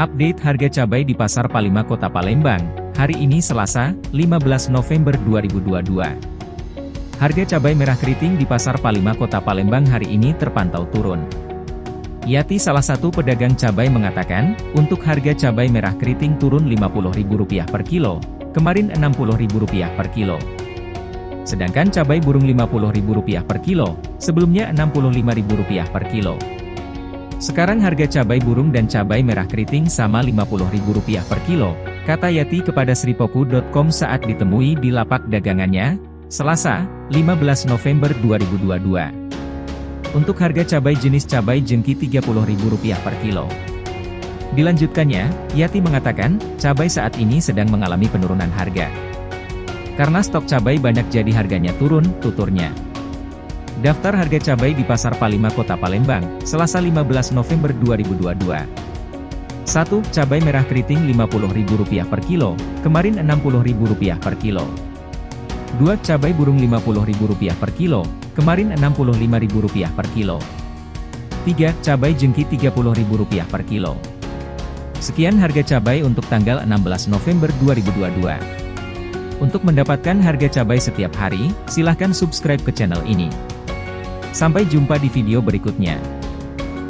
Update harga cabai di Pasar Palima Kota Palembang, hari ini Selasa, 15 November 2022. Harga cabai merah keriting di Pasar Palima Kota Palembang hari ini terpantau turun. Yati salah satu pedagang cabai mengatakan, untuk harga cabai merah keriting turun Rp50.000 per kilo, kemarin Rp60.000 per kilo. Sedangkan cabai burung Rp50.000 per kilo, sebelumnya Rp65.000 per kilo. Sekarang harga cabai burung dan cabai merah keriting sama Rp50.000 per kilo, kata Yati kepada sripoku.com saat ditemui di lapak dagangannya, Selasa, 15 November 2022. Untuk harga cabai jenis cabai jengki Rp30.000 per kilo. Dilanjutkannya, Yati mengatakan, cabai saat ini sedang mengalami penurunan harga. Karena stok cabai banyak jadi harganya turun, tuturnya. Daftar harga cabai di Pasar Palima Kota Palembang, Selasa 15 November 2022. 1. Cabai merah keriting Rp50.000 per kilo, kemarin Rp60.000 per kilo. 2. Cabai burung Rp50.000 per kilo, kemarin Rp65.000 per kilo. 3. Cabai jengki Rp30.000 per kilo. Sekian harga cabai untuk tanggal 16 November 2022. Untuk mendapatkan harga cabai setiap hari, silahkan subscribe ke channel ini. Sampai jumpa di video berikutnya.